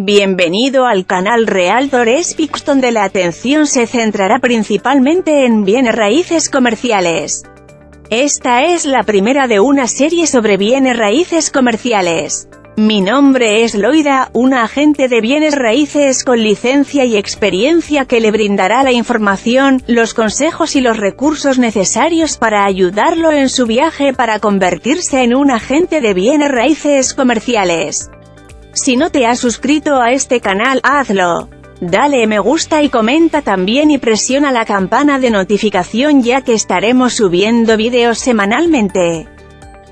Bienvenido al canal Realtor Speaks donde la atención se centrará principalmente en bienes raíces comerciales. Esta es la primera de una serie sobre bienes raíces comerciales. Mi nombre es Loida, una agente de bienes raíces con licencia y experiencia que le brindará la información, los consejos y los recursos necesarios para ayudarlo en su viaje para convertirse en un agente de bienes raíces comerciales. Si no te has suscrito a este canal, hazlo. Dale me gusta y comenta también y presiona la campana de notificación ya que estaremos subiendo vídeos semanalmente.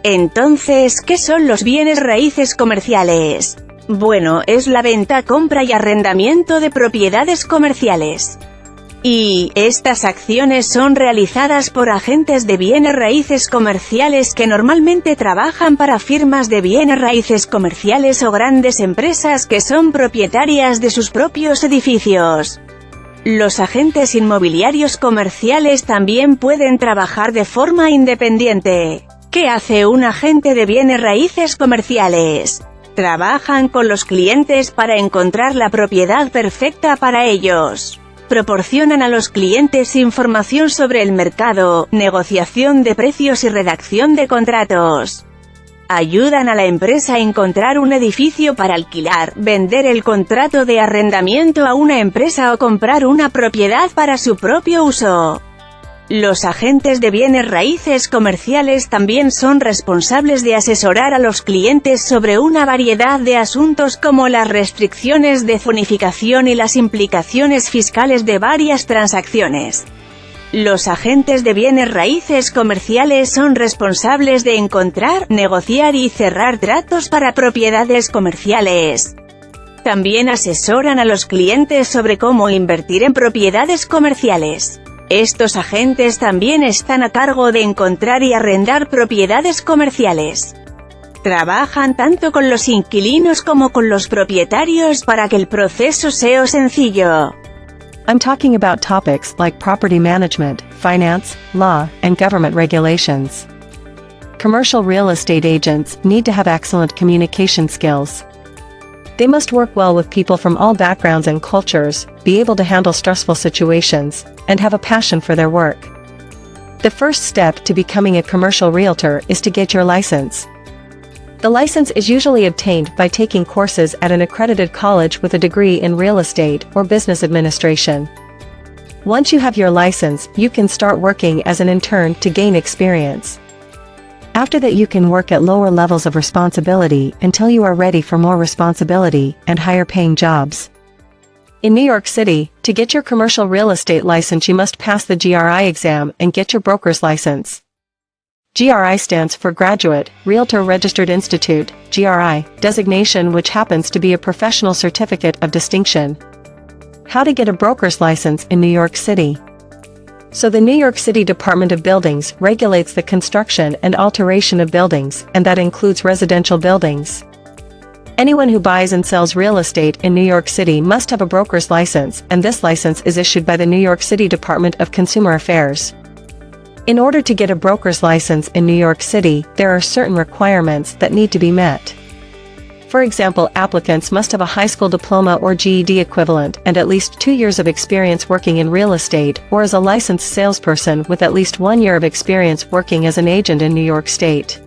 Entonces, ¿qué son los bienes raíces comerciales? Bueno, es la venta, compra y arrendamiento de propiedades comerciales. Y, estas acciones son realizadas por agentes de bienes raíces comerciales que normalmente trabajan para firmas de bienes raíces comerciales o grandes empresas que son propietarias de sus propios edificios. Los agentes inmobiliarios comerciales también pueden trabajar de forma independiente. ¿Qué hace un agente de bienes raíces comerciales? Trabajan con los clientes para encontrar la propiedad perfecta para ellos. Proporcionan a los clientes información sobre el mercado, negociación de precios y redacción de contratos. Ayudan a la empresa a encontrar un edificio para alquilar, vender el contrato de arrendamiento a una empresa o comprar una propiedad para su propio uso. Los agentes de bienes raíces comerciales también son responsables de asesorar a los clientes sobre una variedad de asuntos como las restricciones de zonificación y las implicaciones fiscales de varias transacciones. Los agentes de bienes raíces comerciales son responsables de encontrar, negociar y cerrar tratos para propiedades comerciales. También asesoran a los clientes sobre cómo invertir en propiedades comerciales. Estos agentes también están a cargo de encontrar y arrendar propiedades comerciales. Trabajan tanto con los inquilinos como con los propietarios para que el proceso sea sencillo. I'm talking about topics like property management, finance, law, and government regulations. Commercial real estate agents need to have excellent communication skills. They must work well with people from all backgrounds and cultures, be able to handle stressful situations, and have a passion for their work. The first step to becoming a commercial realtor is to get your license. The license is usually obtained by taking courses at an accredited college with a degree in real estate or business administration. Once you have your license, you can start working as an intern to gain experience. After that you can work at lower levels of responsibility until you are ready for more responsibility and higher paying jobs. In New York City, to get your commercial real estate license you must pass the GRI exam and get your broker's license. GRI stands for Graduate, Realtor Registered Institute, GRI, designation which happens to be a professional certificate of distinction. How to get a broker's license in New York City. So the New York City Department of Buildings regulates the construction and alteration of buildings, and that includes residential buildings. Anyone who buys and sells real estate in New York City must have a broker's license, and this license is issued by the New York City Department of Consumer Affairs. In order to get a broker's license in New York City, there are certain requirements that need to be met. For example applicants must have a high school diploma or GED equivalent and at least two years of experience working in real estate or as a licensed salesperson with at least one year of experience working as an agent in New York State.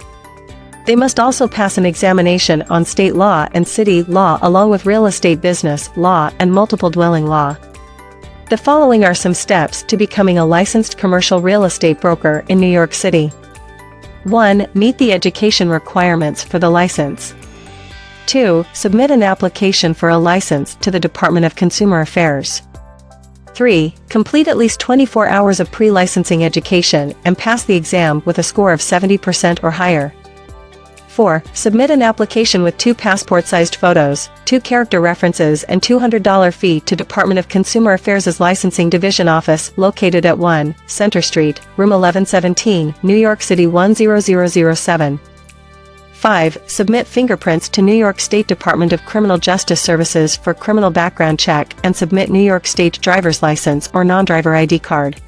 They must also pass an examination on state law and city law along with real estate business law and multiple dwelling law. The following are some steps to becoming a licensed commercial real estate broker in New York City. 1. Meet the education requirements for the license. 2. Submit an application for a license to the Department of Consumer Affairs. 3. Complete at least 24 hours of pre-licensing education and pass the exam with a score of 70% or higher. 4. Submit an application with two passport-sized photos, two character references and $200 fee to Department of Consumer Affairs' Licensing Division Office located at 1, Center Street, Room 1117, New York City 10007. 5. Submit fingerprints to New York State Department of Criminal Justice Services for criminal background check and submit New York State driver's license or non-driver ID card.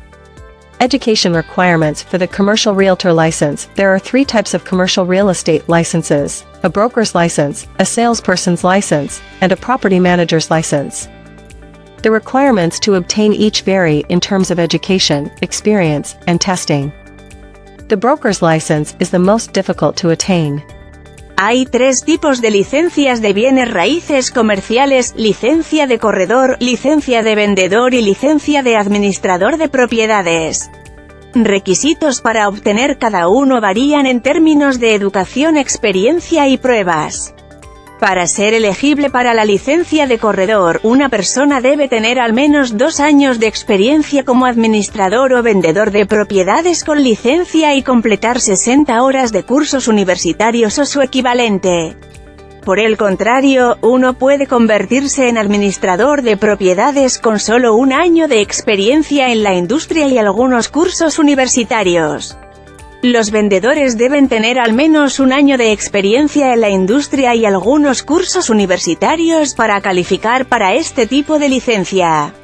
Education requirements for the commercial realtor license. There are three types of commercial real estate licenses. a broker's license, a salesperson's license, and a property manager's license. The requirements to obtain each vary in terms of education, experience, and testing. The broker's license is the most difficult to attain. Hay tres tipos de licencias de bienes raíces comerciales, licencia de corredor, licencia de vendedor y licencia de administrador de propiedades. Requisitos para obtener cada uno varían en términos de educación, experiencia y pruebas. Para ser elegible para la licencia de corredor, una persona debe tener al menos dos años de experiencia como administrador o vendedor de propiedades con licencia y completar 60 horas de cursos universitarios o su equivalente. Por el contrario, uno puede convertirse en administrador de propiedades con solo un año de experiencia en la industria y algunos cursos universitarios. Los vendedores deben tener al menos un año de experiencia en la industria y algunos cursos universitarios para calificar para este tipo de licencia.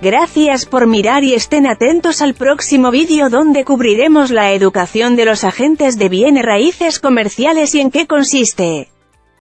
Gracias por mirar y estén atentos al próximo vídeo donde cubriremos la educación de los agentes de bienes raíces comerciales y en qué consiste.